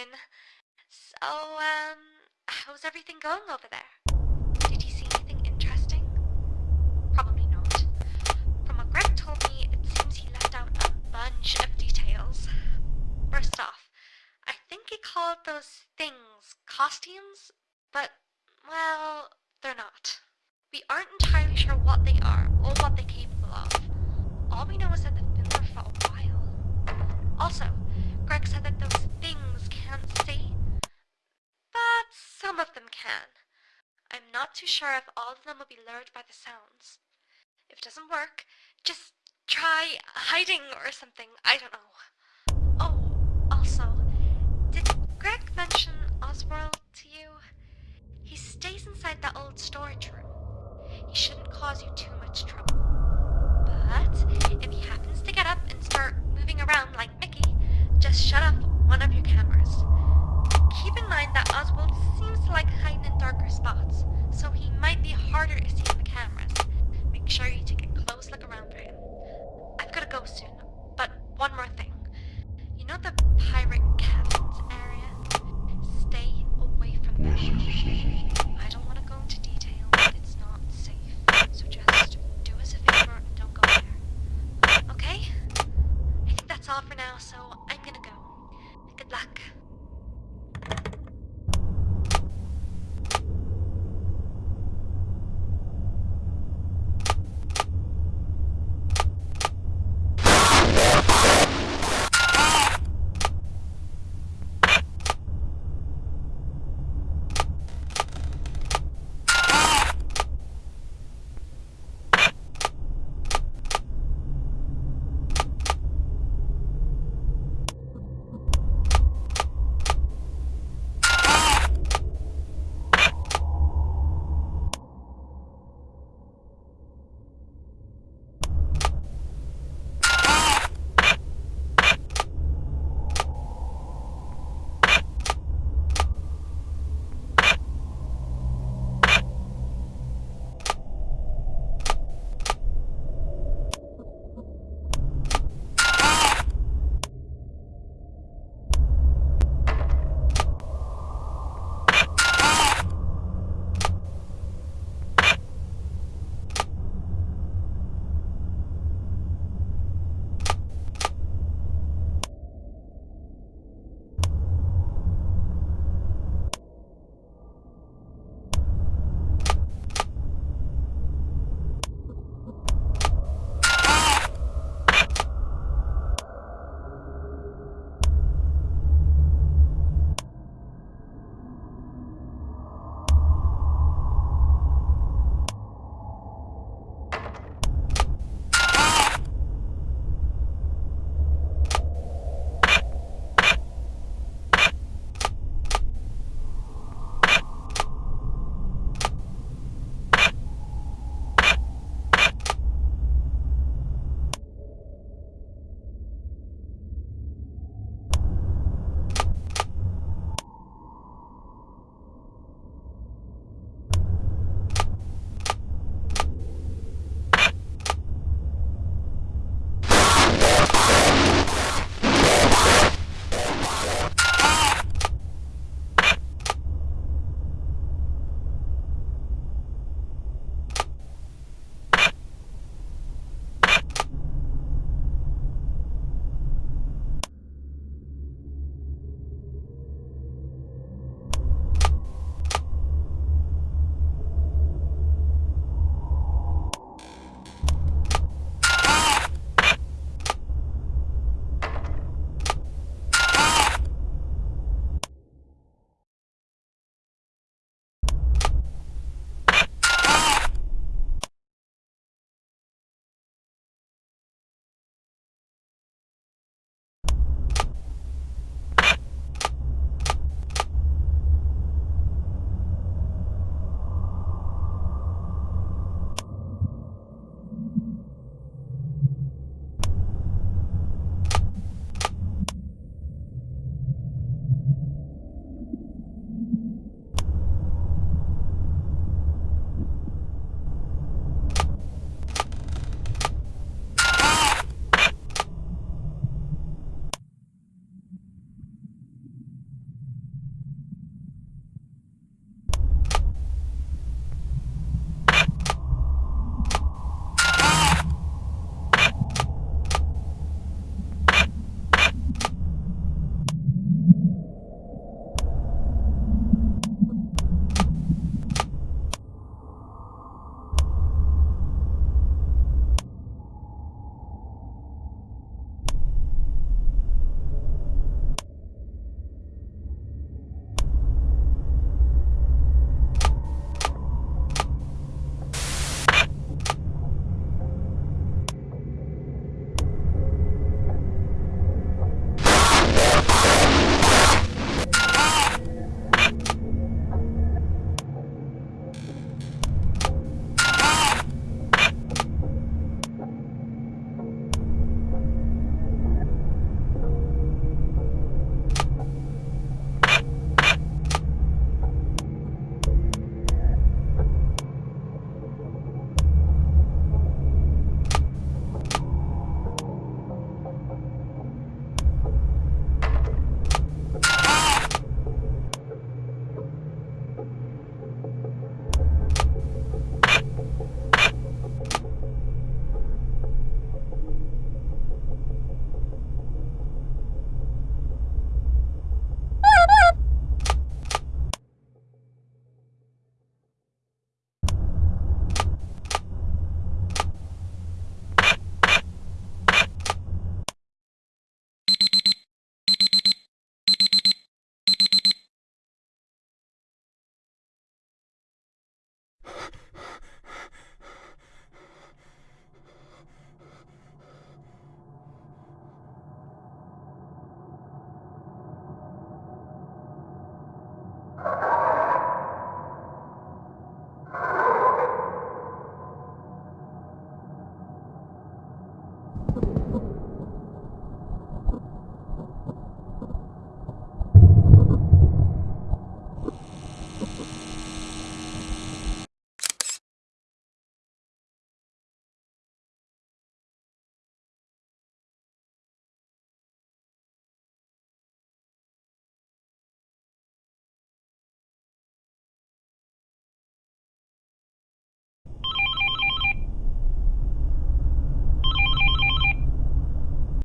in. So, um, how's everything going over there? Did you see anything interesting? Probably not. From what Greg told me, it seems he left out a bunch of details. First off, I think he called those things costumes, but, well, they're not. We aren't entirely sure what they are or what they're capable of. All we know is that they've been there for a while. Also, Greg said that those things can't see, but some of them can. I'm not too sure if all of them will be lured by the sounds. If it doesn't work, just try hiding or something. I don't know. Oh, also, did Greg mention Oswald to you? He stays inside that old storage room. He shouldn't cause you too much trouble. soon, but one more thing. You know the pirate captain's area? Stay away from that. I don't want to go into detail, but it's not safe. So just do us a favor and don't go there. Okay? I think that's all for now, so